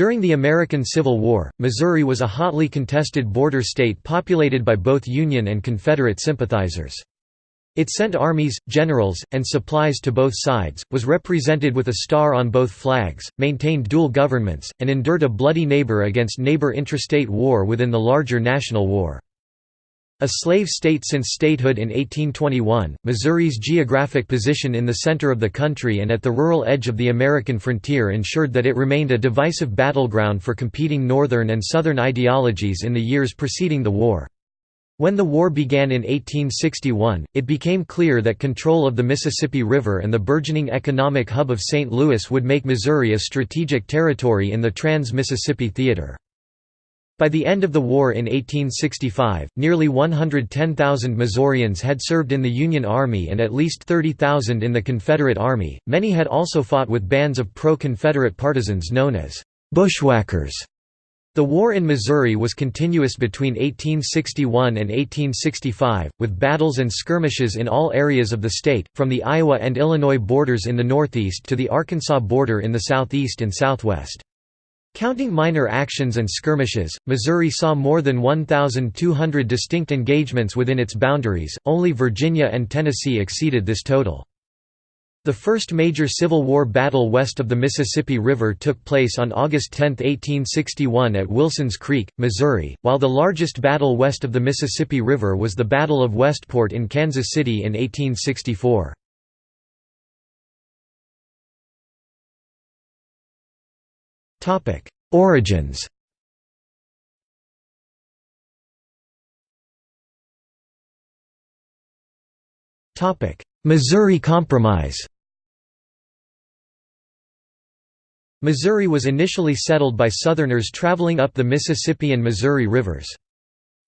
During the American Civil War, Missouri was a hotly contested border state populated by both Union and Confederate sympathizers. It sent armies, generals, and supplies to both sides, was represented with a star on both flags, maintained dual governments, and endured a bloody neighbor against neighbor intrastate war within the larger national war. A slave state since statehood in 1821, Missouri's geographic position in the center of the country and at the rural edge of the American frontier ensured that it remained a divisive battleground for competing Northern and Southern ideologies in the years preceding the war. When the war began in 1861, it became clear that control of the Mississippi River and the burgeoning economic hub of St. Louis would make Missouri a strategic territory in the Trans-Mississippi Theater. By the end of the war in 1865, nearly 110,000 Missourians had served in the Union Army and at least 30,000 in the Confederate Army. Many had also fought with bands of pro Confederate partisans known as bushwhackers. The war in Missouri was continuous between 1861 and 1865, with battles and skirmishes in all areas of the state, from the Iowa and Illinois borders in the northeast to the Arkansas border in the southeast and southwest. Counting minor actions and skirmishes, Missouri saw more than 1,200 distinct engagements within its boundaries, only Virginia and Tennessee exceeded this total. The first major Civil War battle west of the Mississippi River took place on August 10, 1861 at Wilson's Creek, Missouri, while the largest battle west of the Mississippi River was the Battle of Westport in Kansas City in 1864. Origins Topic: Missouri Compromise Missouri was initially settled by Southerners traveling up the Mississippi and Missouri rivers.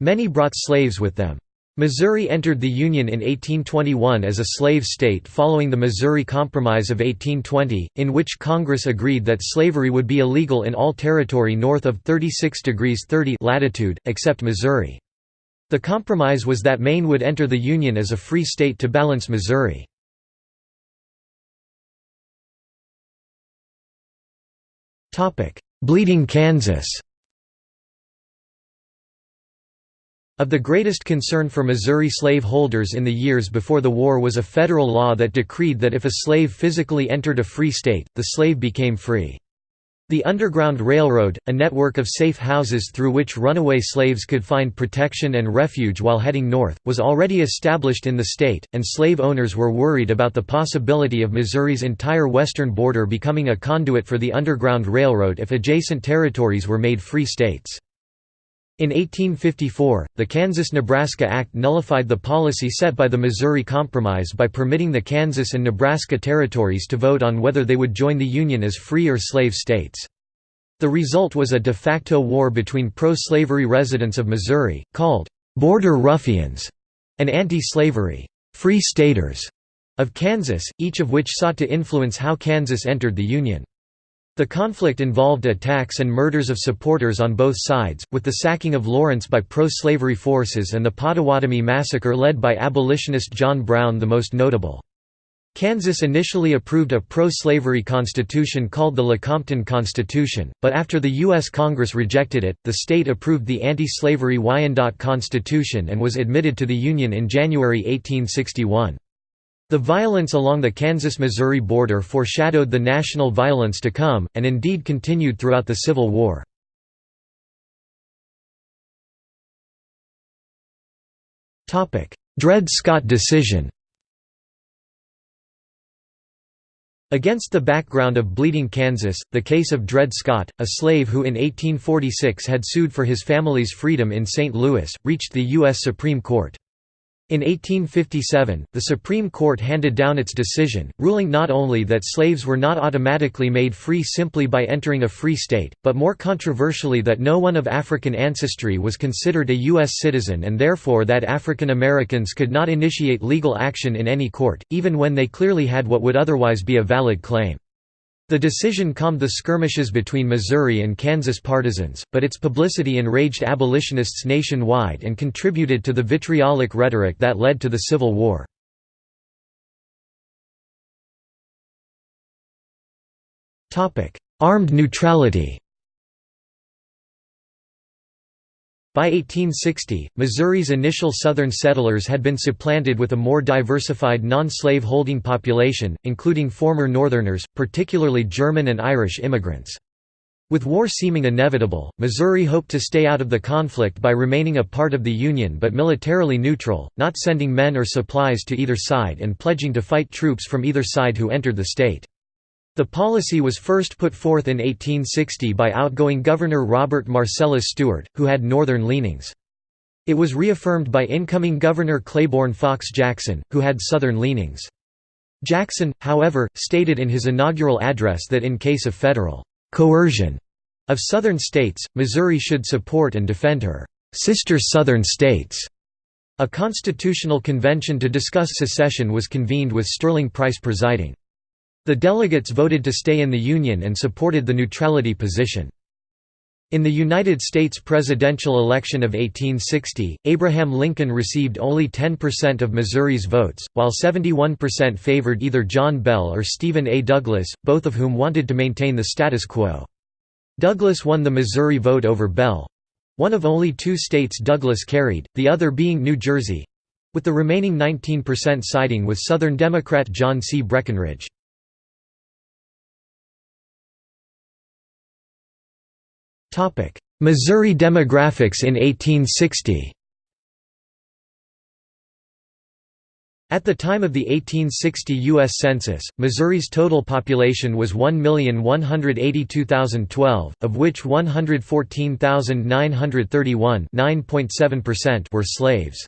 Many brought slaves with them. Missouri entered the Union in 1821 as a slave state following the Missouri Compromise of 1820, in which Congress agreed that slavery would be illegal in all territory north of 36 degrees 30 latitude, except Missouri. The compromise was that Maine would enter the Union as a free state to balance Missouri. Bleeding Kansas Of the greatest concern for Missouri slave holders in the years before the war was a federal law that decreed that if a slave physically entered a free state, the slave became free. The Underground Railroad, a network of safe houses through which runaway slaves could find protection and refuge while heading north, was already established in the state, and slave owners were worried about the possibility of Missouri's entire western border becoming a conduit for the Underground Railroad if adjacent territories were made free states. In 1854, the Kansas–Nebraska Act nullified the policy set by the Missouri Compromise by permitting the Kansas and Nebraska territories to vote on whether they would join the Union as free or slave states. The result was a de facto war between pro-slavery residents of Missouri, called «border ruffians» and anti-slavery «free staters» of Kansas, each of which sought to influence how Kansas entered the Union. The conflict involved attacks and murders of supporters on both sides, with the sacking of Lawrence by pro-slavery forces and the Pottawatomie massacre led by abolitionist John Brown the most notable. Kansas initially approved a pro-slavery constitution called the Lecompton Constitution, but after the U.S. Congress rejected it, the state approved the anti-slavery Wyandotte Constitution and was admitted to the Union in January 1861. The violence along the Kansas–Missouri border foreshadowed the national violence to come, and indeed continued throughout the Civil War. Dred Scott decision Against the background of bleeding Kansas, the case of Dred Scott, a slave who in 1846 had sued for his family's freedom in St. Louis, reached the U.S. Supreme Court. In 1857, the Supreme Court handed down its decision, ruling not only that slaves were not automatically made free simply by entering a free state, but more controversially that no one of African ancestry was considered a U.S. citizen and therefore that African Americans could not initiate legal action in any court, even when they clearly had what would otherwise be a valid claim. The decision calmed the skirmishes between Missouri and Kansas partisans, but its publicity enraged abolitionists nationwide and contributed to the vitriolic rhetoric that led to the Civil War. Armed neutrality By 1860, Missouri's initial southern settlers had been supplanted with a more diversified non-slave holding population, including former Northerners, particularly German and Irish immigrants. With war seeming inevitable, Missouri hoped to stay out of the conflict by remaining a part of the Union but militarily neutral, not sending men or supplies to either side and pledging to fight troops from either side who entered the state. The policy was first put forth in 1860 by outgoing Governor Robert Marcellus Stewart, who had Northern leanings. It was reaffirmed by incoming Governor Claiborne Fox Jackson, who had Southern leanings. Jackson, however, stated in his inaugural address that in case of federal coercion of Southern states, Missouri should support and defend her sister Southern states. A constitutional convention to discuss secession was convened with Sterling Price presiding. The delegates voted to stay in the Union and supported the neutrality position. In the United States presidential election of 1860, Abraham Lincoln received only 10% of Missouri's votes, while 71% favored either John Bell or Stephen A. Douglas, both of whom wanted to maintain the status quo. Douglas won the Missouri vote over Bell—one of only two states Douglas carried, the other being New Jersey—with the remaining 19% siding with Southern Democrat John C. Breckinridge. Missouri demographics in 1860 At the time of the 1860 U.S. Census, Missouri's total population was 1,182,012, of which 114,931 were slaves.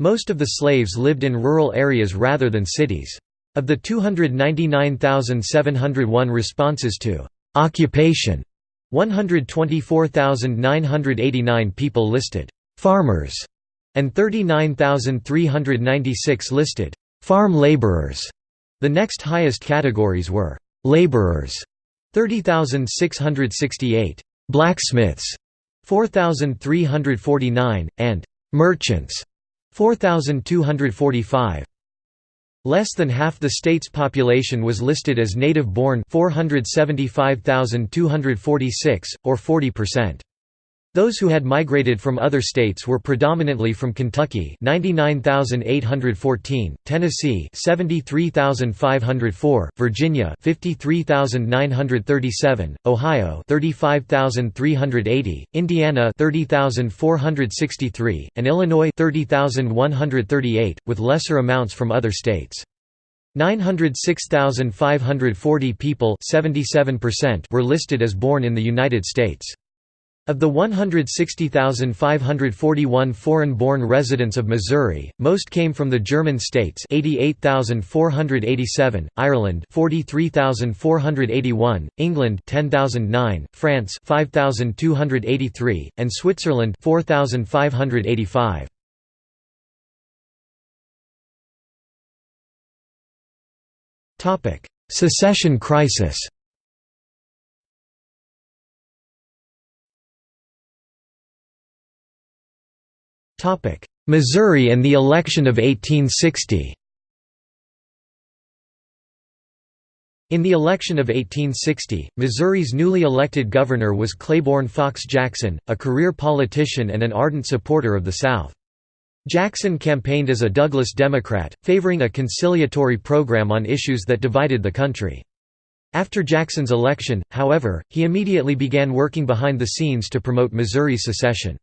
Most of the slaves lived in rural areas rather than cities. Of the 299,701 responses to «occupation» 124,989 people listed farmers and 39,396 listed farm laborers. The next highest categories were laborers 30,668, blacksmiths 4,349 and merchants 4,245. Less than half the state's population was listed as native-born 475,246, or 40%. Those who had migrated from other states were predominantly from Kentucky 99,814, Tennessee 73,504, Virginia 53,937, Ohio 35,380, Indiana 30,463, and Illinois 30,138, with lesser amounts from other states. 906,540 people were listed as born in the United States. Of the 160,541 foreign-born residents of Missouri, most came from the German states 88,487, Ireland 43,481, England 10,009, France 5,283, and Switzerland 4,585. Secession crisis Missouri and the election of 1860 In the election of 1860, Missouri's newly elected governor was Claiborne Fox Jackson, a career politician and an ardent supporter of the South. Jackson campaigned as a Douglas Democrat, favoring a conciliatory program on issues that divided the country. After Jackson's election, however, he immediately began working behind the scenes to promote Missouri's secession.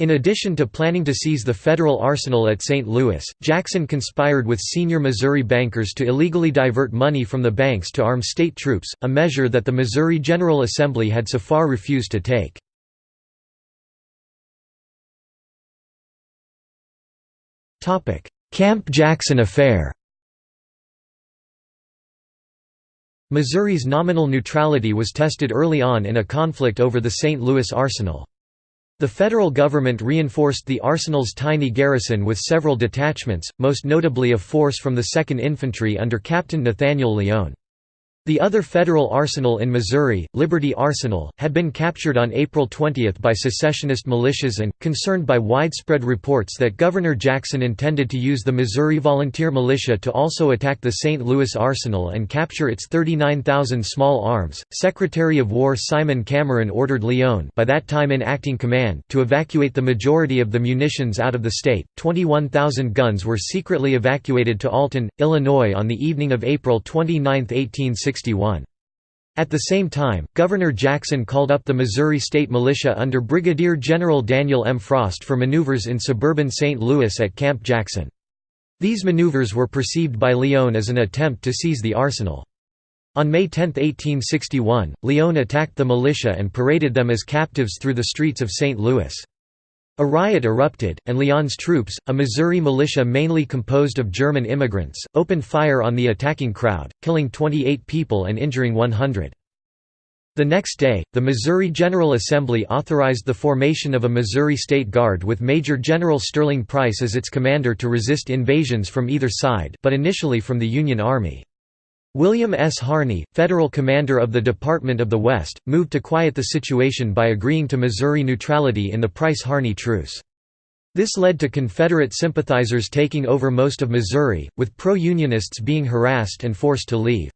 In addition to planning to seize the federal arsenal at St. Louis, Jackson conspired with senior Missouri bankers to illegally divert money from the banks to arm state troops, a measure that the Missouri General Assembly had so far refused to take. Camp Jackson affair Missouri's nominal neutrality was tested early on in a conflict over the St. Louis arsenal. The federal government reinforced the arsenal's tiny garrison with several detachments, most notably a force from the 2nd Infantry under Captain Nathaniel Lyon. The other federal arsenal in Missouri, Liberty Arsenal, had been captured on April 20 by secessionist militias and, concerned by widespread reports that Governor Jackson intended to use the Missouri Volunteer Militia to also attack the St. Louis Arsenal and capture its 39,000 small arms, Secretary of War Simon Cameron ordered Lyon by that time in acting command to evacuate the majority of the munitions out of the state. 21,000 guns were secretly evacuated to Alton, Illinois on the evening of April 29, 1860 at the same time, Governor Jackson called up the Missouri State Militia under Brigadier General Daniel M. Frost for maneuvers in suburban St. Louis at Camp Jackson. These maneuvers were perceived by Lyon as an attempt to seize the arsenal. On May 10, 1861, Lyon attacked the militia and paraded them as captives through the streets of St. Louis. A riot erupted, and Lyon's troops, a Missouri militia mainly composed of German immigrants, opened fire on the attacking crowd, killing 28 people and injuring 100. The next day, the Missouri General Assembly authorized the formation of a Missouri State Guard with Major General Sterling Price as its commander to resist invasions from either side but initially from the Union Army. William S. Harney, federal commander of the Department of the West, moved to quiet the situation by agreeing to Missouri neutrality in the Price-Harney truce. This led to Confederate sympathizers taking over most of Missouri, with pro-Unionists being harassed and forced to leave.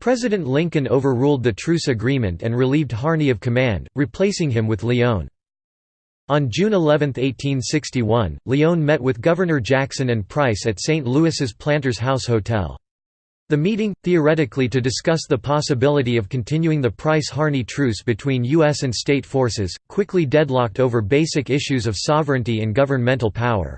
President Lincoln overruled the truce agreement and relieved Harney of command, replacing him with Lyon. On June 11, 1861, Lyon met with Governor Jackson and Price at St. Louis's Planters House Hotel. The meeting, theoretically to discuss the possibility of continuing the Price-Harney truce between U.S. and state forces, quickly deadlocked over basic issues of sovereignty and governmental power.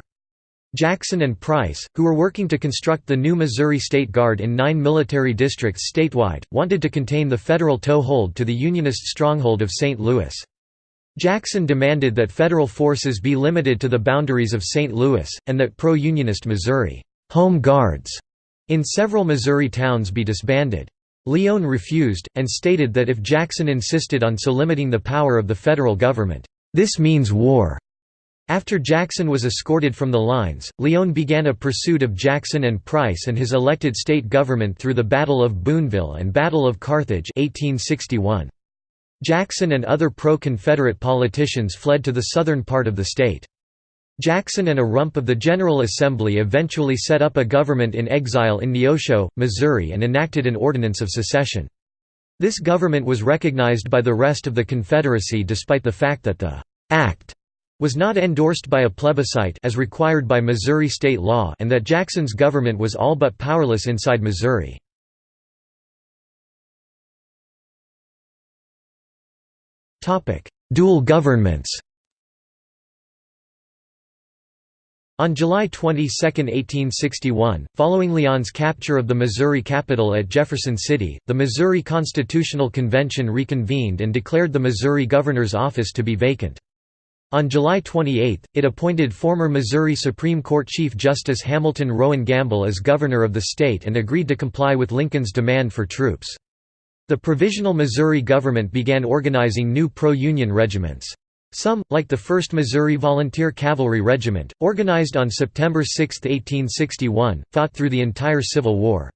Jackson and Price, who were working to construct the new Missouri State Guard in nine military districts statewide, wanted to contain the federal toehold to the Unionist stronghold of St. Louis. Jackson demanded that federal forces be limited to the boundaries of St. Louis, and that pro-Unionist Missouri Home Guards in several Missouri towns be disbanded. Lyon refused, and stated that if Jackson insisted on so limiting the power of the federal government, "...this means war." After Jackson was escorted from the lines, Lyon began a pursuit of Jackson and Price and his elected state government through the Battle of Boonville and Battle of Carthage 1861. Jackson and other pro-Confederate politicians fled to the southern part of the state. Jackson and a rump of the General Assembly eventually set up a government in exile in Neosho, Missouri and enacted an ordinance of secession. This government was recognized by the rest of the Confederacy despite the fact that the «act» was not endorsed by a plebiscite as required by Missouri state law and that Jackson's government was all but powerless inside Missouri. Dual governments On July 22, 1861, following Lyon's capture of the Missouri capital at Jefferson City, the Missouri Constitutional Convention reconvened and declared the Missouri governor's office to be vacant. On July 28, it appointed former Missouri Supreme Court Chief Justice Hamilton Rowan Gamble as governor of the state and agreed to comply with Lincoln's demand for troops. The Provisional Missouri government began organizing new pro-Union regiments. Some, like the 1st Missouri Volunteer Cavalry Regiment, organized on September 6, 1861, fought through the entire Civil War.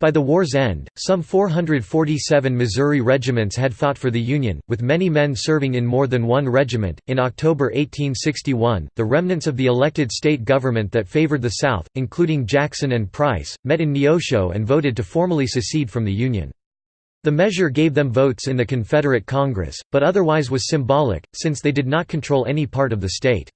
By the war's end, some 447 Missouri regiments had fought for the Union, with many men serving in more than one regiment. In October 1861, the remnants of the elected state government that favored the South, including Jackson and Price, met in Neosho and voted to formally secede from the Union. The measure gave them votes in the Confederate Congress, but otherwise was symbolic, since they did not control any part of the state.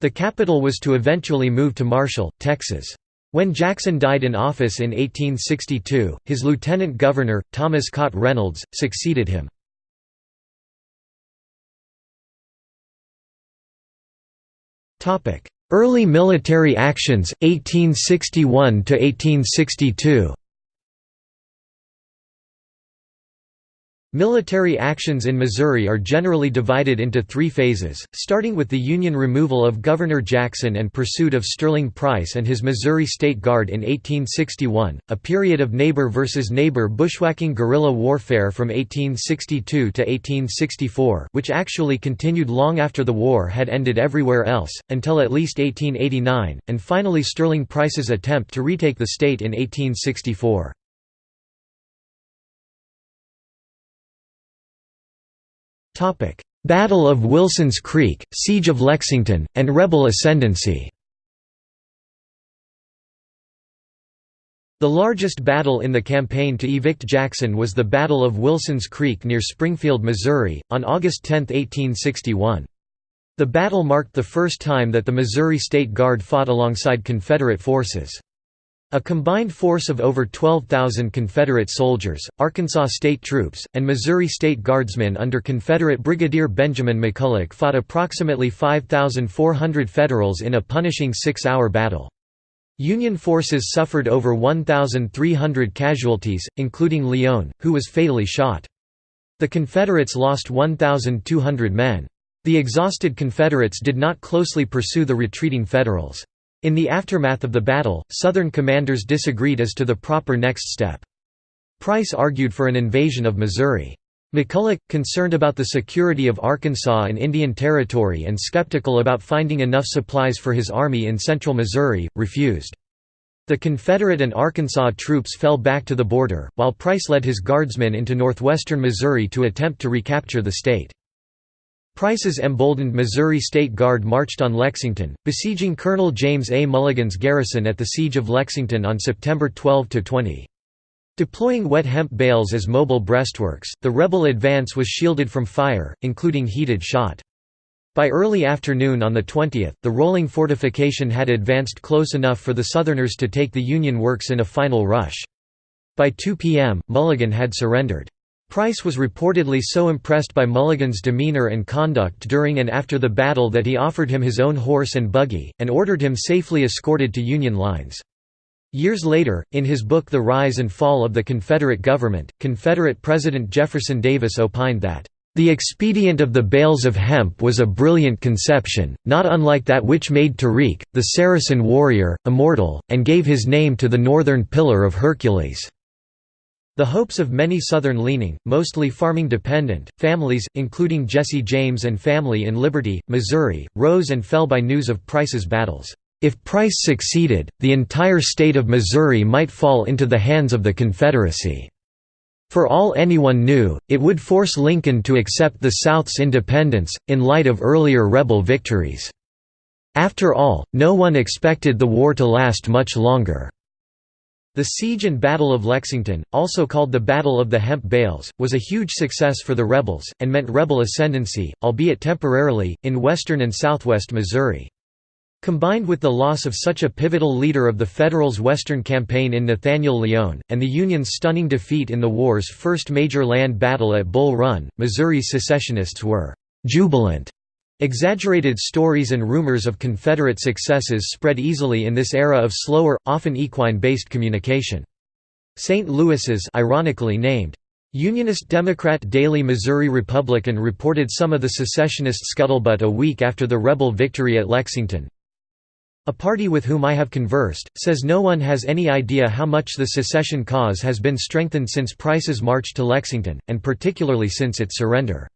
The capital was to eventually move to Marshall, Texas. When Jackson died in office in 1862, his lieutenant governor, Thomas Caute Reynolds, succeeded him. Early military actions, 1861–1862 Military actions in Missouri are generally divided into three phases, starting with the Union removal of Governor Jackson and pursuit of Sterling Price and his Missouri State Guard in 1861, a period of neighbor versus neighbor bushwhacking guerrilla warfare from 1862 to 1864 which actually continued long after the war had ended everywhere else, until at least 1889, and finally Sterling Price's attempt to retake the state in 1864. Battle of Wilson's Creek, Siege of Lexington, and rebel ascendancy The largest battle in the campaign to evict Jackson was the Battle of Wilson's Creek near Springfield, Missouri, on August 10, 1861. The battle marked the first time that the Missouri State Guard fought alongside Confederate forces. A combined force of over 12,000 Confederate soldiers, Arkansas state troops, and Missouri State Guardsmen under Confederate Brigadier Benjamin McCulloch fought approximately 5,400 Federals in a punishing six-hour battle. Union forces suffered over 1,300 casualties, including Lyon, who was fatally shot. The Confederates lost 1,200 men. The exhausted Confederates did not closely pursue the retreating Federals. In the aftermath of the battle, Southern commanders disagreed as to the proper next step. Price argued for an invasion of Missouri. McCulloch, concerned about the security of Arkansas and Indian Territory and skeptical about finding enough supplies for his army in central Missouri, refused. The Confederate and Arkansas troops fell back to the border, while Price led his guardsmen into northwestern Missouri to attempt to recapture the state. Price's emboldened Missouri State Guard marched on Lexington, besieging Colonel James A. Mulligan's garrison at the Siege of Lexington on September 12–20. Deploying wet hemp bales as mobile breastworks, the rebel advance was shielded from fire, including heated shot. By early afternoon on the 20th, the rolling fortification had advanced close enough for the Southerners to take the Union works in a final rush. By 2 p.m., Mulligan had surrendered. Price was reportedly so impressed by Mulligan's demeanor and conduct during and after the battle that he offered him his own horse and buggy, and ordered him safely escorted to Union lines. Years later, in his book The Rise and Fall of the Confederate Government, Confederate President Jefferson Davis opined that, "...the expedient of the bales of hemp was a brilliant conception, not unlike that which made Tarik, the Saracen warrior, immortal, and gave his name to the northern Pillar of Hercules." The hopes of many Southern-leaning, mostly farming-dependent, families, including Jesse James and family in Liberty, Missouri, rose and fell by news of Price's battles. If Price succeeded, the entire state of Missouri might fall into the hands of the Confederacy. For all anyone knew, it would force Lincoln to accept the South's independence, in light of earlier rebel victories. After all, no one expected the war to last much longer. The siege and Battle of Lexington, also called the Battle of the Hemp Bales, was a huge success for the rebels, and meant rebel ascendancy, albeit temporarily, in western and southwest Missouri. Combined with the loss of such a pivotal leader of the Federals' Western campaign in Nathaniel Lyon, and the Union's stunning defeat in the war's first major land battle at Bull Run, Missouri secessionists were «jubilant». Exaggerated stories and rumors of Confederate successes spread easily in this era of slower, often equine-based communication. St. Louis's ironically named Unionist Democrat Daily Missouri Republican reported some of the secessionist scuttlebutt a week after the rebel victory at Lexington. A party with whom I have conversed, says no one has any idea how much the secession cause has been strengthened since Price's march to Lexington, and particularly since its surrender.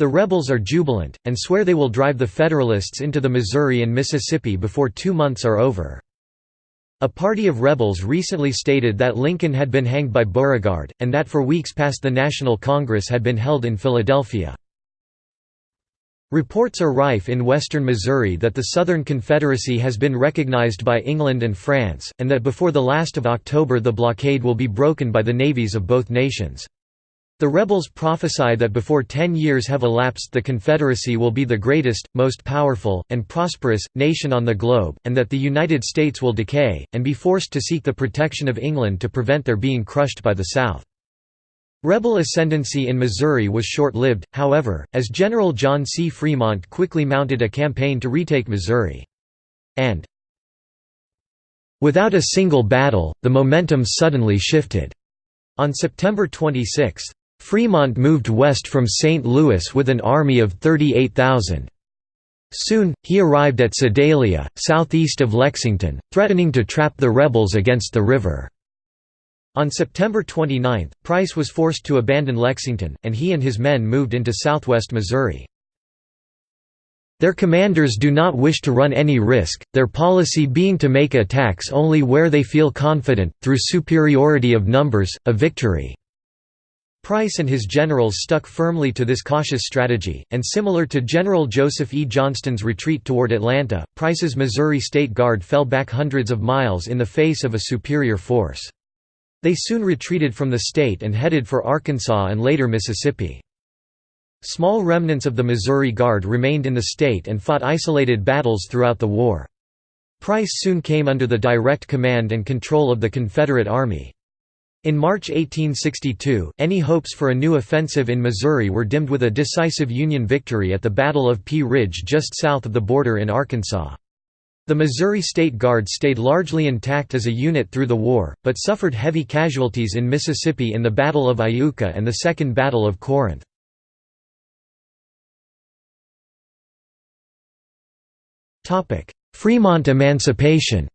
The rebels are jubilant, and swear they will drive the Federalists into the Missouri and Mississippi before two months are over. A party of rebels recently stated that Lincoln had been hanged by Beauregard, and that for weeks past the National Congress had been held in Philadelphia. Reports are rife in western Missouri that the Southern Confederacy has been recognized by England and France, and that before the last of October the blockade will be broken by the navies of both nations. The rebels prophesy that before ten years have elapsed the Confederacy will be the greatest, most powerful, and prosperous, nation on the globe, and that the United States will decay, and be forced to seek the protection of England to prevent their being crushed by the South. Rebel ascendancy in Missouri was short-lived, however, as General John C. Fremont quickly mounted a campaign to retake Missouri. And without a single battle, the momentum suddenly shifted. On September 26, Fremont moved west from St. Louis with an army of 38,000. Soon, he arrived at Sedalia, southeast of Lexington, threatening to trap the rebels against the river. On September 29, Price was forced to abandon Lexington, and he and his men moved into southwest Missouri. Their commanders do not wish to run any risk, their policy being to make attacks only where they feel confident, through superiority of numbers, a victory. Price and his generals stuck firmly to this cautious strategy, and similar to General Joseph E. Johnston's retreat toward Atlanta, Price's Missouri State Guard fell back hundreds of miles in the face of a superior force. They soon retreated from the state and headed for Arkansas and later Mississippi. Small remnants of the Missouri Guard remained in the state and fought isolated battles throughout the war. Price soon came under the direct command and control of the Confederate Army. In March 1862, any hopes for a new offensive in Missouri were dimmed with a decisive Union victory at the Battle of Pea Ridge just south of the border in Arkansas. The Missouri State Guard stayed largely intact as a unit through the war, but suffered heavy casualties in Mississippi in the Battle of Iuka and the Second Battle of Corinth. Fremont emancipation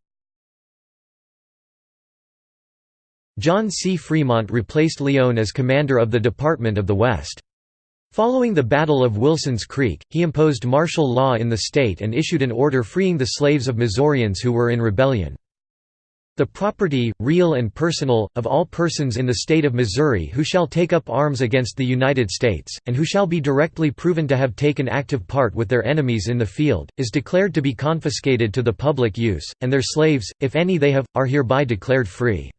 John C. Fremont replaced Lyon as commander of the Department of the West. Following the Battle of Wilson's Creek, he imposed martial law in the state and issued an order freeing the slaves of Missourians who were in rebellion. The property, real and personal, of all persons in the state of Missouri who shall take up arms against the United States, and who shall be directly proven to have taken active part with their enemies in the field, is declared to be confiscated to the public use, and their slaves, if any they have, are hereby declared free.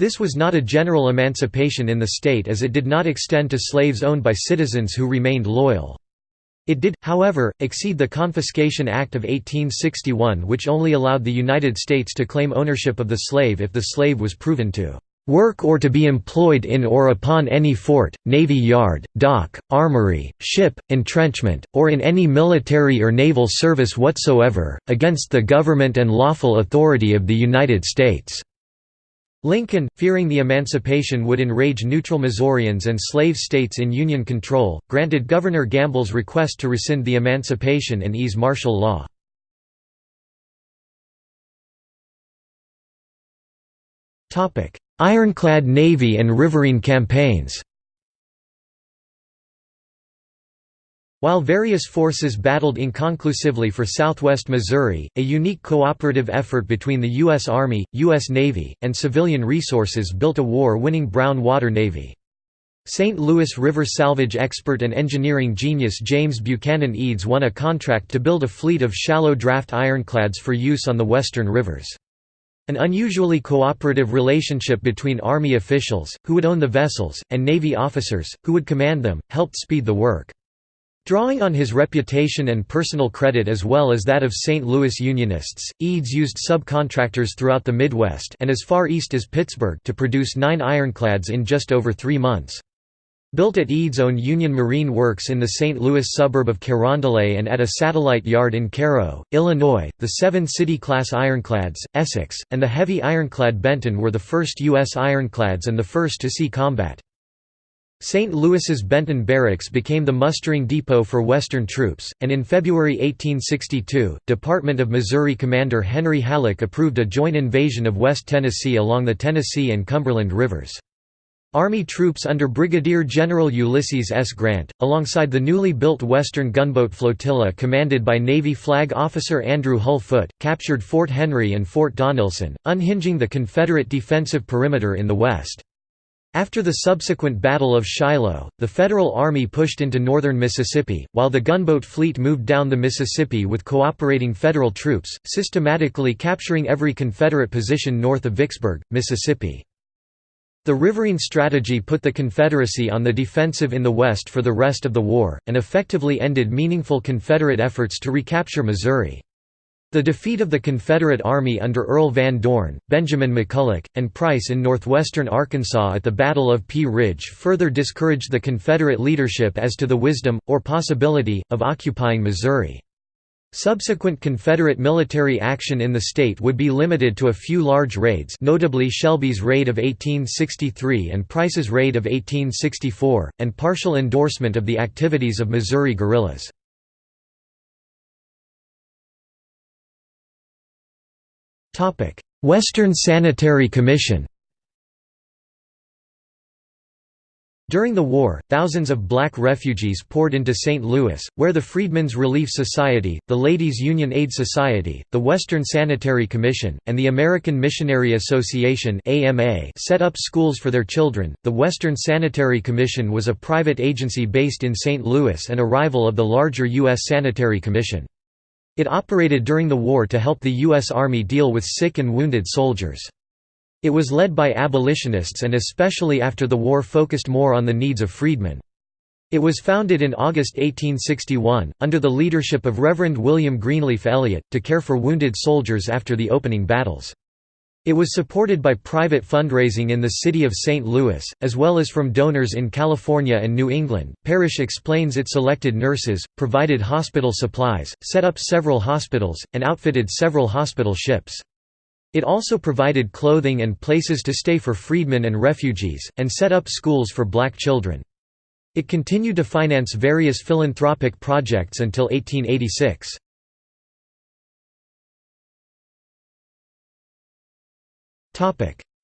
This was not a general emancipation in the state as it did not extend to slaves owned by citizens who remained loyal. It did, however, exceed the Confiscation Act of 1861 which only allowed the United States to claim ownership of the slave if the slave was proven to work or to be employed in or upon any fort, navy yard, dock, armory, ship, entrenchment, or in any military or naval service whatsoever, against the government and lawful authority of the United States." Lincoln, fearing the emancipation would enrage neutral Missourians and slave states in Union control, granted Governor Gamble's request to rescind the emancipation and ease martial law. Ironclad Navy and riverine campaigns While various forces battled inconclusively for southwest Missouri, a unique cooperative effort between the U.S. Army, U.S. Navy, and civilian resources built a war-winning brown water navy. St. Louis River salvage expert and engineering genius James Buchanan Eads won a contract to build a fleet of shallow draft ironclads for use on the western rivers. An unusually cooperative relationship between Army officials, who would own the vessels, and Navy officers, who would command them, helped speed the work. Drawing on his reputation and personal credit as well as that of St. Louis Unionists, Eads used subcontractors throughout the Midwest and as far east as Pittsburgh to produce nine ironclads in just over three months. Built at Eads' own Union Marine Works in the St. Louis suburb of Carondelet and at a satellite yard in Cairo, Illinois, the seven City-class ironclads, Essex, and the heavy ironclad Benton were the first U.S. ironclads and the first to see combat. St. Louis's Benton Barracks became the mustering depot for Western troops, and in February 1862, Department of Missouri Commander Henry Halleck approved a joint invasion of West Tennessee along the Tennessee and Cumberland rivers. Army troops under Brigadier General Ulysses S. Grant, alongside the newly built Western Gunboat Flotilla commanded by Navy Flag Officer Andrew Hull Foote, captured Fort Henry and Fort Donelson, unhinging the Confederate defensive perimeter in the west. After the subsequent Battle of Shiloh, the Federal Army pushed into northern Mississippi, while the gunboat fleet moved down the Mississippi with cooperating Federal troops, systematically capturing every Confederate position north of Vicksburg, Mississippi. The riverine strategy put the Confederacy on the defensive in the West for the rest of the war, and effectively ended meaningful Confederate efforts to recapture Missouri. The defeat of the Confederate Army under Earl Van Dorn, Benjamin McCulloch, and Price in northwestern Arkansas at the Battle of Pea Ridge further discouraged the Confederate leadership as to the wisdom, or possibility, of occupying Missouri. Subsequent Confederate military action in the state would be limited to a few large raids notably Shelby's raid of 1863 and Price's raid of 1864, and partial endorsement of the activities of Missouri guerrillas. Western Sanitary Commission During the war, thousands of black refugees poured into St. Louis, where the Freedmen's Relief Society, the Ladies Union Aid Society, the Western Sanitary Commission, and the American Missionary Association set up schools for their children. The Western Sanitary Commission was a private agency based in St. Louis and a rival of the larger U.S. Sanitary Commission. It operated during the war to help the U.S. Army deal with sick and wounded soldiers. It was led by abolitionists and especially after the war focused more on the needs of freedmen. It was founded in August 1861, under the leadership of Reverend William Greenleaf Eliot, to care for wounded soldiers after the opening battles. It was supported by private fundraising in the city of St. Louis, as well as from donors in California and New England. Parrish explains it selected nurses, provided hospital supplies, set up several hospitals, and outfitted several hospital ships. It also provided clothing and places to stay for freedmen and refugees, and set up schools for black children. It continued to finance various philanthropic projects until 1886.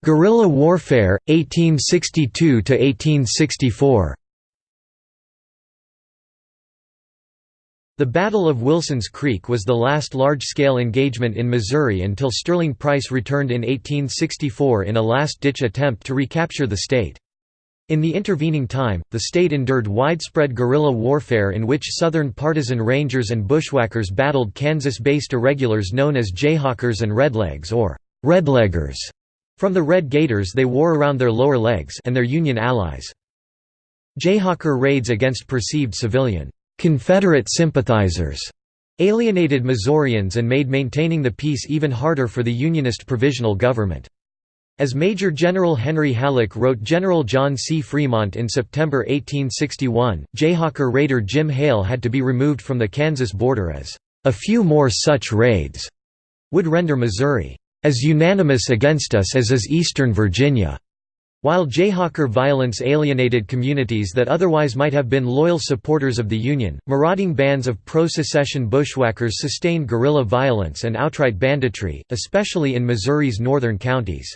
Guerrilla warfare, 1862–1864 The Battle of Wilson's Creek was the last large-scale engagement in Missouri until Sterling Price returned in 1864 in a last-ditch attempt to recapture the state. In the intervening time, the state endured widespread guerrilla warfare in which Southern partisan rangers and bushwhackers battled Kansas-based irregulars known as Jayhawkers and Redlegs or Redleggers. From the Red Gaiters they wore around their lower legs and their Union allies. Jayhawker raids against perceived civilian Confederate sympathizers alienated Missourians and made maintaining the peace even harder for the Unionist provisional government. As Major General Henry Halleck wrote General John C. Fremont in September 1861, Jayhawker raider Jim Hale had to be removed from the Kansas border as, "...a few more such raids," would render Missouri, "...as unanimous against us as is Eastern Virginia." While Jayhawker violence alienated communities that otherwise might have been loyal supporters of the Union, marauding bands of pro-secession bushwhackers sustained guerrilla violence and outright banditry, especially in Missouri's northern counties.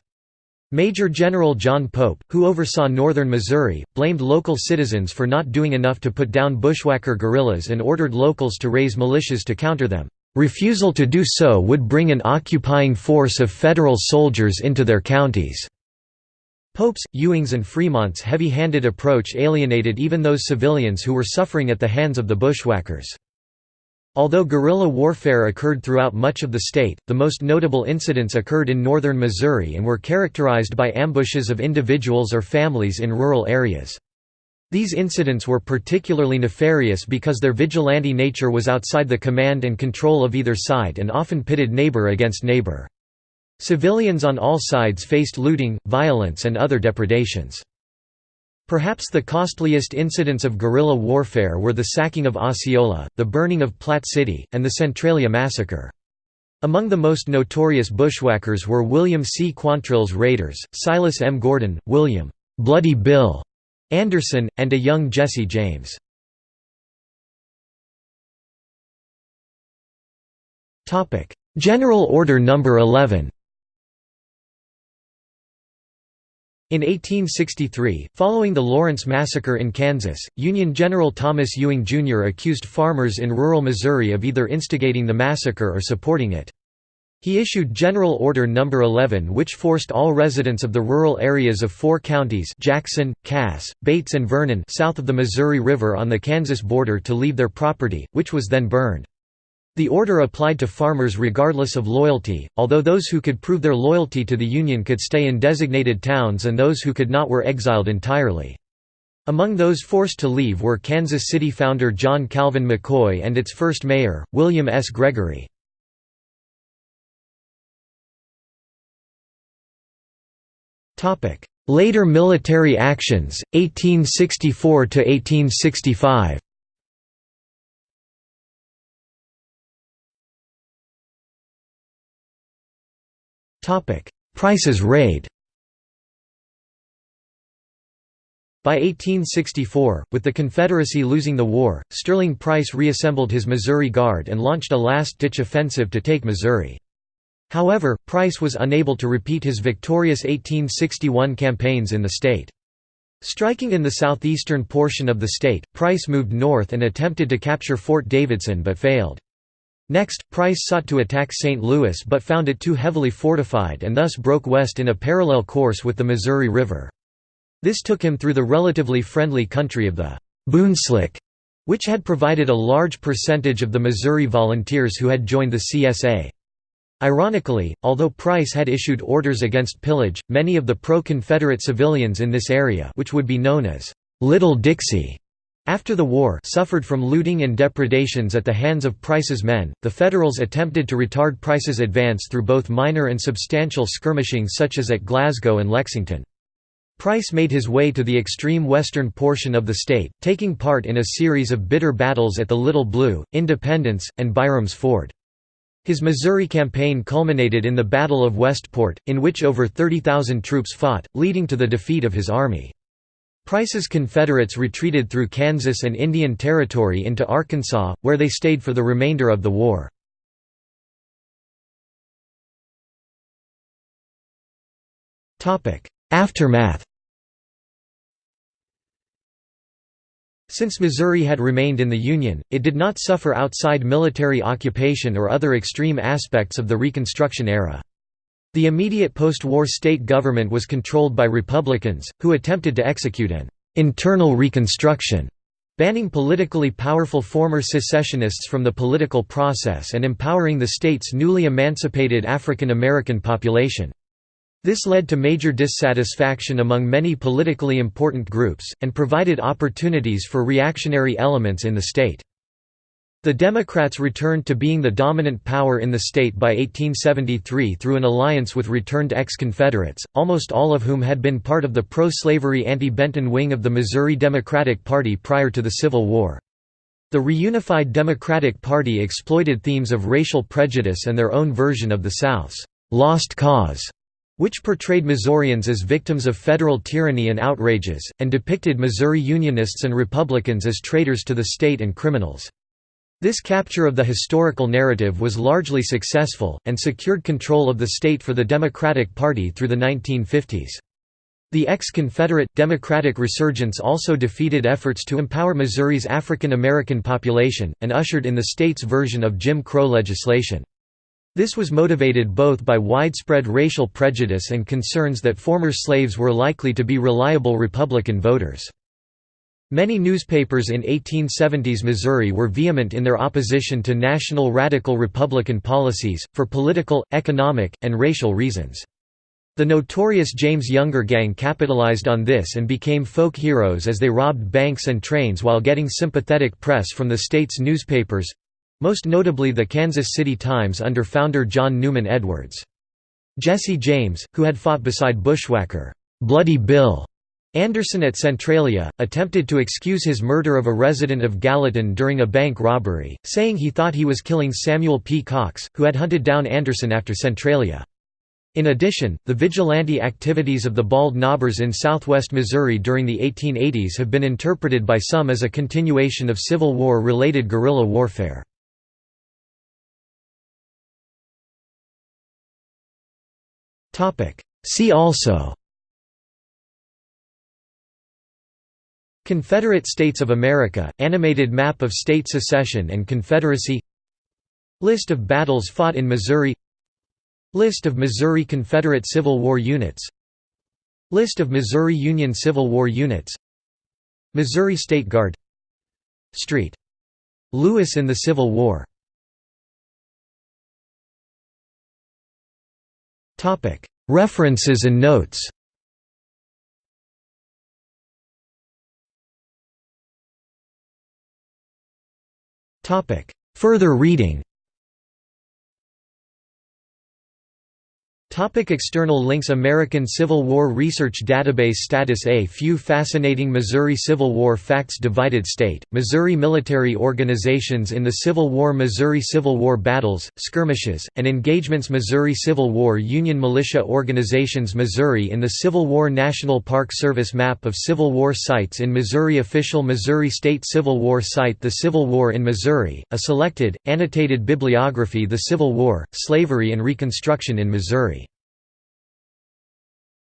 Major General John Pope, who oversaw northern Missouri, blamed local citizens for not doing enough to put down bushwhacker guerrillas and ordered locals to raise militias to counter them. Refusal to do so would bring an occupying force of federal soldiers into their counties. Pope's, Ewing's and Fremont's heavy-handed approach alienated even those civilians who were suffering at the hands of the bushwhackers. Although guerrilla warfare occurred throughout much of the state, the most notable incidents occurred in northern Missouri and were characterized by ambushes of individuals or families in rural areas. These incidents were particularly nefarious because their vigilante nature was outside the command and control of either side and often pitted neighbor against neighbor. Civilians on all sides faced looting, violence and other depredations. Perhaps the costliest incidents of guerrilla warfare were the sacking of Osceola, the burning of Platte City, and the Centralia massacre. Among the most notorious bushwhackers were William C. Quantrill's raiders, Silas M. Gordon, William Bloody Bill Anderson, and a young Jesse James. General Order No. 11 In 1863, following the Lawrence Massacre in Kansas, Union General Thomas Ewing, Jr. accused farmers in rural Missouri of either instigating the massacre or supporting it. He issued General Order No. 11 which forced all residents of the rural areas of four counties Jackson, Cass, Bates and Vernon south of the Missouri River on the Kansas border to leave their property, which was then burned. The order applied to farmers regardless of loyalty, although those who could prove their loyalty to the Union could stay in designated towns and those who could not were exiled entirely. Among those forced to leave were Kansas City founder John Calvin McCoy and its first mayor, William S. Gregory. Later military actions, 1864–1865 Price's raid. By 1864, with the Confederacy losing the war, Sterling Price reassembled his Missouri Guard and launched a last-ditch offensive to take Missouri. However, Price was unable to repeat his victorious 1861 campaigns in the state. Striking in the southeastern portion of the state, Price moved north and attempted to capture Fort Davidson but failed. Next, Price sought to attack St. Louis but found it too heavily fortified and thus broke west in a parallel course with the Missouri River. This took him through the relatively friendly country of the Boonslick, which had provided a large percentage of the Missouri volunteers who had joined the CSA. Ironically, although Price had issued orders against pillage, many of the pro-Confederate civilians in this area which would be known as Little Dixie after the war suffered from looting and depredations at the hands of Price's men, the Federals attempted to retard Price's advance through both minor and substantial skirmishing such as at Glasgow and Lexington. Price made his way to the extreme western portion of the state, taking part in a series of bitter battles at the Little Blue, Independence, and Byram's Ford. His Missouri campaign culminated in the Battle of Westport, in which over 30,000 troops fought, leading to the defeat of his army. Price's Confederates retreated through Kansas and Indian Territory into Arkansas, where they stayed for the remainder of the war. Aftermath Since Missouri had remained in the Union, it did not suffer outside military occupation or other extreme aspects of the Reconstruction era. The immediate post-war state government was controlled by Republicans, who attempted to execute an «internal reconstruction», banning politically powerful former secessionists from the political process and empowering the state's newly emancipated African American population. This led to major dissatisfaction among many politically important groups, and provided opportunities for reactionary elements in the state. The Democrats returned to being the dominant power in the state by 1873 through an alliance with returned ex-Confederates, almost all of whom had been part of the pro-slavery anti-Benton wing of the Missouri Democratic Party prior to the Civil War. The reunified Democratic Party exploited themes of racial prejudice and their own version of the South's «lost cause», which portrayed Missourians as victims of federal tyranny and outrages, and depicted Missouri Unionists and Republicans as traitors to the state and criminals. This capture of the historical narrative was largely successful, and secured control of the state for the Democratic Party through the 1950s. The ex-Confederate, Democratic resurgence also defeated efforts to empower Missouri's African American population, and ushered in the state's version of Jim Crow legislation. This was motivated both by widespread racial prejudice and concerns that former slaves were likely to be reliable Republican voters. Many newspapers in 1870s Missouri were vehement in their opposition to national radical Republican policies, for political, economic, and racial reasons. The notorious James Younger Gang capitalized on this and became folk heroes as they robbed banks and trains while getting sympathetic press from the state's newspapers—most notably the Kansas City Times under founder John Newman Edwards. Jesse James, who had fought beside bushwhacker, "'Bloody Bill' Anderson at Centralia, attempted to excuse his murder of a resident of Gallatin during a bank robbery, saying he thought he was killing Samuel P. Cox, who had hunted down Anderson after Centralia. In addition, the vigilante activities of the Bald Knobbers in southwest Missouri during the 1880s have been interpreted by some as a continuation of Civil War-related guerrilla warfare. See also Confederate States of America, animated map of state secession and Confederacy List of battles fought in Missouri List of Missouri Confederate Civil War units List of Missouri Union Civil War units Missouri State Guard Street. Lewis in the Civil War References and notes. Further reading Topic external links American Civil War Research Database Status A few fascinating Missouri Civil War facts Divided state, Missouri military organizations in the Civil War Missouri Civil War battles, skirmishes, and engagements Missouri Civil War Union militia organizations Missouri in the Civil War National Park Service Map of Civil War sites in Missouri Official Missouri State Civil War Site The Civil War in Missouri, a selected, annotated bibliography The Civil War, Slavery and Reconstruction in Missouri